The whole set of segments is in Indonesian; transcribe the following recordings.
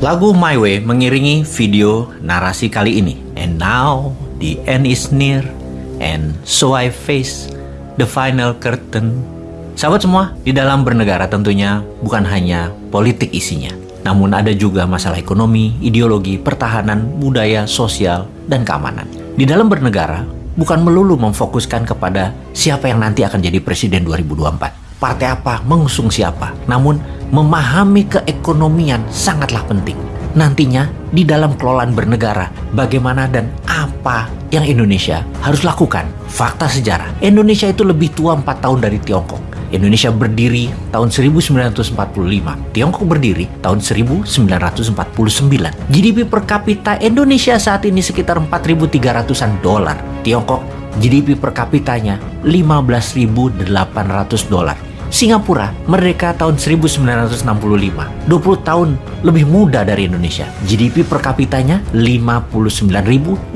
Lagu My Way mengiringi video narasi kali ini. And now the end is near and so I face the final curtain. Sahabat semua, di dalam bernegara tentunya bukan hanya politik isinya. Namun ada juga masalah ekonomi, ideologi, pertahanan, budaya, sosial, dan keamanan. Di dalam bernegara, bukan melulu memfokuskan kepada siapa yang nanti akan jadi presiden 2024 partai apa, mengusung siapa. Namun, memahami keekonomian sangatlah penting. Nantinya, di dalam kelolaan bernegara, bagaimana dan apa yang Indonesia harus lakukan. Fakta sejarah, Indonesia itu lebih tua 4 tahun dari Tiongkok. Indonesia berdiri tahun 1945, Tiongkok berdiri tahun 1949. GDP per kapita Indonesia saat ini sekitar 4.300-an dolar. Tiongkok GDP per kapitanya 15.800 dolar. Singapura merdeka tahun 1965, 20 tahun lebih muda dari Indonesia. GDP per kapitanya 59.500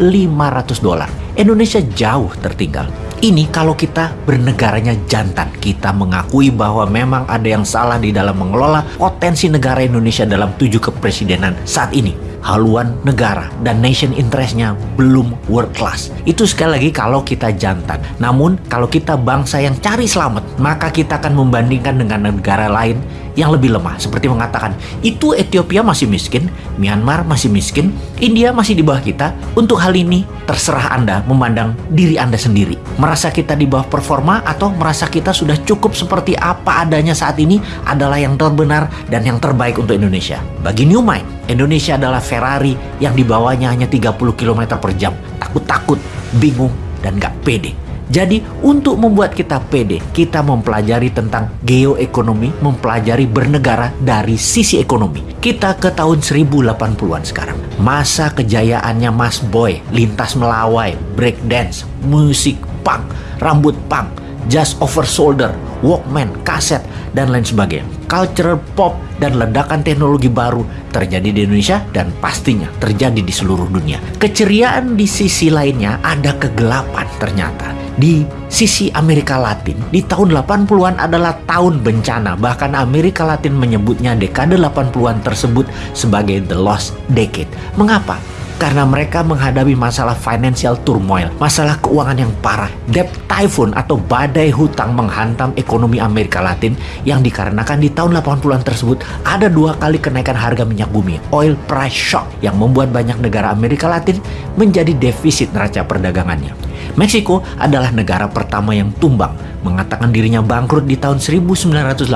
dolar. Indonesia jauh tertinggal. Ini kalau kita bernegaranya jantan, kita mengakui bahwa memang ada yang salah di dalam mengelola potensi negara Indonesia dalam tujuh kepresidenan saat ini haluan negara dan nation interestnya belum world class. Itu sekali lagi kalau kita jantan. Namun kalau kita bangsa yang cari selamat, maka kita akan membandingkan dengan negara lain yang lebih lemah. Seperti mengatakan, itu Ethiopia masih miskin, Myanmar masih miskin, India masih di bawah kita. Untuk hal ini, terserah Anda memandang diri Anda sendiri. Merasa kita di bawah performa atau merasa kita sudah cukup seperti apa adanya saat ini adalah yang terbenar dan yang terbaik untuk Indonesia. Bagi New Mind, Indonesia adalah Ferrari yang dibawanya hanya 30 km per jam. Takut-takut, bingung, dan gak pede. Jadi untuk membuat kita pede, kita mempelajari tentang geoekonomi, mempelajari bernegara dari sisi ekonomi. Kita ke tahun 1080-an sekarang. Masa kejayaannya Mas Boy, lintas melawai, break dance, musik punk, rambut punk, just over shoulder, Walkman, kaset, dan lain sebagainya. Cultural pop dan ledakan teknologi baru terjadi di Indonesia dan pastinya terjadi di seluruh dunia. Keceriaan di sisi lainnya ada kegelapan ternyata. Di sisi Amerika Latin, di tahun 80-an adalah tahun bencana. Bahkan Amerika Latin menyebutnya dekade 80-an tersebut sebagai the lost decade. Mengapa? karena mereka menghadapi masalah financial turmoil, masalah keuangan yang parah, debt typhoon atau badai hutang menghantam ekonomi Amerika Latin yang dikarenakan di tahun 80-an tersebut ada dua kali kenaikan harga minyak bumi, oil price shock yang membuat banyak negara Amerika Latin menjadi defisit neraca perdagangannya. Meksiko adalah negara pertama yang tumbang, mengatakan dirinya bangkrut di tahun 1982,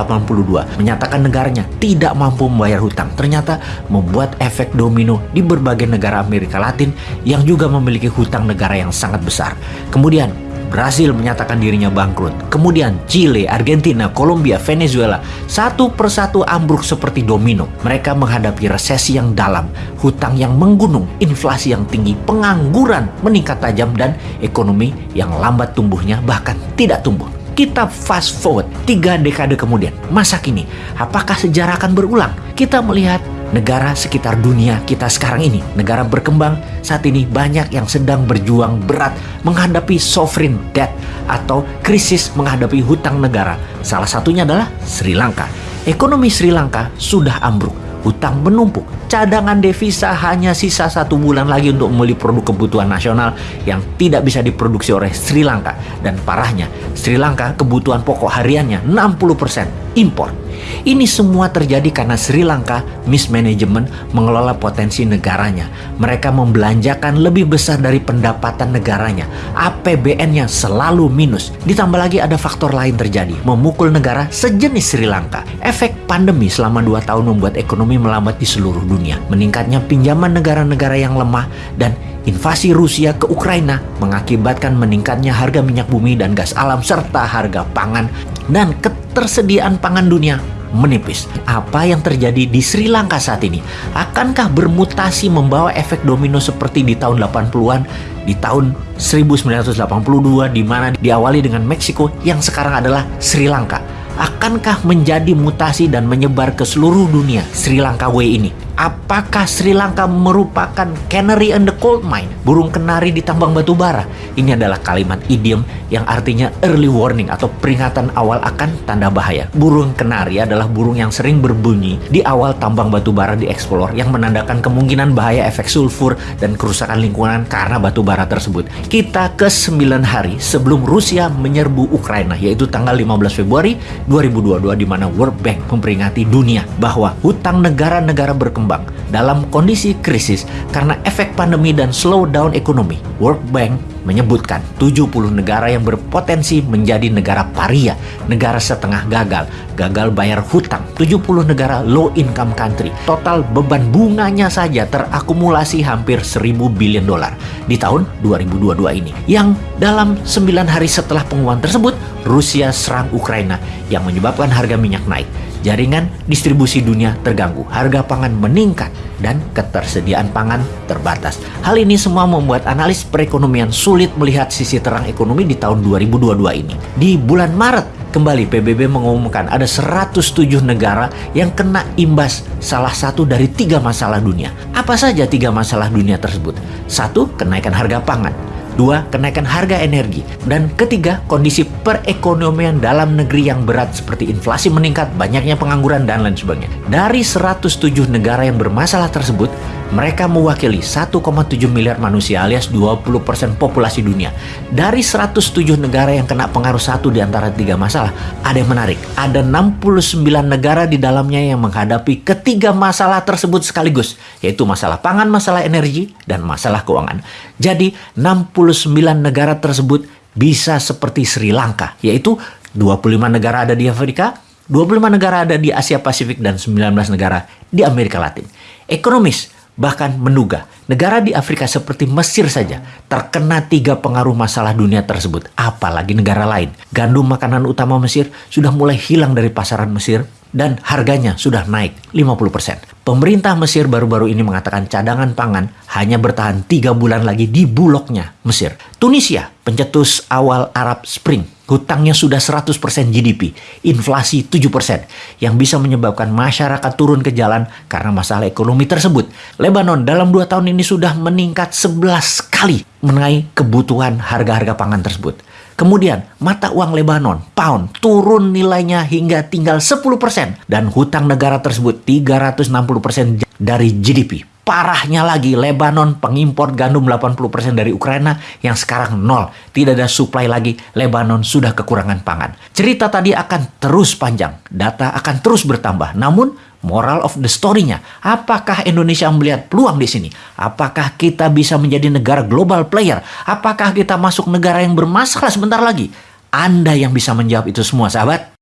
menyatakan negaranya tidak mampu membayar hutang. Ternyata membuat efek domino di berbagai negara Amerika Latin yang juga memiliki hutang negara yang sangat besar. Kemudian Brasil menyatakan dirinya bangkrut. Kemudian Chile, Argentina, Kolombia, Venezuela satu persatu ambruk seperti domino. Mereka menghadapi resesi yang dalam, hutang yang menggunung, inflasi yang tinggi, pengangguran meningkat tajam dan ekonomi yang lambat tumbuhnya bahkan tidak tumbuh. Kita fast forward tiga dekade kemudian, masa kini, apakah sejarah akan berulang? Kita melihat negara sekitar dunia kita sekarang ini, negara berkembang saat ini banyak yang sedang berjuang berat menghadapi sovereign debt atau krisis menghadapi hutang negara. Salah satunya adalah Sri Lanka. Ekonomi Sri Lanka sudah ambruk, hutang menumpuk, cadangan devisa hanya sisa satu bulan lagi untuk membeli produk kebutuhan nasional yang tidak bisa diproduksi oleh Sri Lanka. Dan parahnya, Sri Lanka kebutuhan pokok hariannya 60% impor. Ini semua terjadi karena Sri Lanka mismanagement mengelola potensi negaranya. Mereka membelanjakan lebih besar dari pendapatan negaranya. APBN-nya selalu minus. Ditambah lagi ada faktor lain terjadi, memukul negara sejenis Sri Lanka. Efek pandemi selama 2 tahun membuat ekonomi melambat di seluruh dunia. Meningkatnya pinjaman negara-negara yang lemah dan invasi Rusia ke Ukraina mengakibatkan meningkatnya harga minyak bumi dan gas alam serta harga pangan dan ketersediaan pangan dunia menipis. Apa yang terjadi di Sri Lanka saat ini? Akankah bermutasi membawa efek domino seperti di tahun 80-an, di tahun 1982 di mana diawali dengan Meksiko yang sekarang adalah Sri Lanka? Akankah menjadi mutasi dan menyebar ke seluruh dunia Sri Lanka Way ini? Apakah Sri Lanka merupakan canary in the coal mine? Burung kenari di tambang batu bara. Ini adalah kalimat idiom yang artinya early warning atau peringatan awal akan tanda bahaya. Burung kenari adalah burung yang sering berbunyi di awal tambang batu bara dieksplor yang menandakan kemungkinan bahaya efek sulfur dan kerusakan lingkungan karena batu bara tersebut. Kita ke 9 hari sebelum Rusia menyerbu Ukraina yaitu tanggal 15 Februari 2022 di mana World Bank memperingati dunia bahwa hutang negara-negara berkembang berkembang dalam kondisi krisis karena efek pandemi dan slowdown ekonomi. World Bank menyebutkan 70 negara yang berpotensi menjadi negara paria, negara setengah gagal, gagal bayar hutang, 70 negara low income country. Total beban bunganya saja terakumulasi hampir 1000 billion dolar di tahun 2022 ini. Yang dalam 9 hari setelah pengumuman tersebut, Rusia serang Ukraina yang menyebabkan harga minyak naik jaringan distribusi dunia terganggu, harga pangan meningkat, dan ketersediaan pangan terbatas. Hal ini semua membuat analis perekonomian sulit melihat sisi terang ekonomi di tahun 2022 ini. Di bulan Maret, kembali PBB mengumumkan ada 107 negara yang kena imbas salah satu dari tiga masalah dunia. Apa saja tiga masalah dunia tersebut? Satu, kenaikan harga pangan. Dua, kenaikan harga energi. Dan ketiga, kondisi perekonomian dalam negeri yang berat seperti inflasi meningkat, banyaknya pengangguran, dan lain sebagainya. Dari 107 negara yang bermasalah tersebut, mereka mewakili 1,7 miliar manusia alias 20% populasi dunia. Dari 107 negara yang kena pengaruh satu di antara tiga masalah, ada yang menarik. Ada 69 negara di dalamnya yang menghadapi ketiga masalah tersebut sekaligus, yaitu masalah pangan, masalah energi, dan masalah keuangan. Jadi 69 negara tersebut bisa seperti Sri Lanka, yaitu 25 negara ada di Afrika, 25 negara ada di Asia Pasifik, dan 19 negara di Amerika Latin. Ekonomis, bahkan menduga negara di Afrika seperti Mesir saja terkena tiga pengaruh masalah dunia tersebut, apalagi negara lain. Gandum makanan utama Mesir sudah mulai hilang dari pasaran Mesir dan harganya sudah naik 50%. Pemerintah Mesir baru-baru ini mengatakan cadangan pangan hanya bertahan tiga bulan lagi di bulognya Mesir. Tunisia, pencetus awal Arab Spring, hutangnya sudah 100% GDP, inflasi 7%, yang bisa menyebabkan masyarakat turun ke jalan karena masalah ekonomi tersebut. Lebanon dalam dua tahun ini sudah meningkat 11 kali mengenai kebutuhan harga-harga pangan tersebut. Kemudian, mata uang Lebanon, pound, turun nilainya hingga tinggal 10%. Dan hutang negara tersebut 360% dari GDP Parahnya lagi, Lebanon pengimpor gandum 80% dari Ukraina yang sekarang nol. Tidak ada supply lagi, Lebanon sudah kekurangan pangan. Cerita tadi akan terus panjang, data akan terus bertambah. Namun, moral of the story-nya, apakah Indonesia melihat peluang di sini? Apakah kita bisa menjadi negara global player? Apakah kita masuk negara yang bermasalah sebentar lagi? Anda yang bisa menjawab itu semua, sahabat.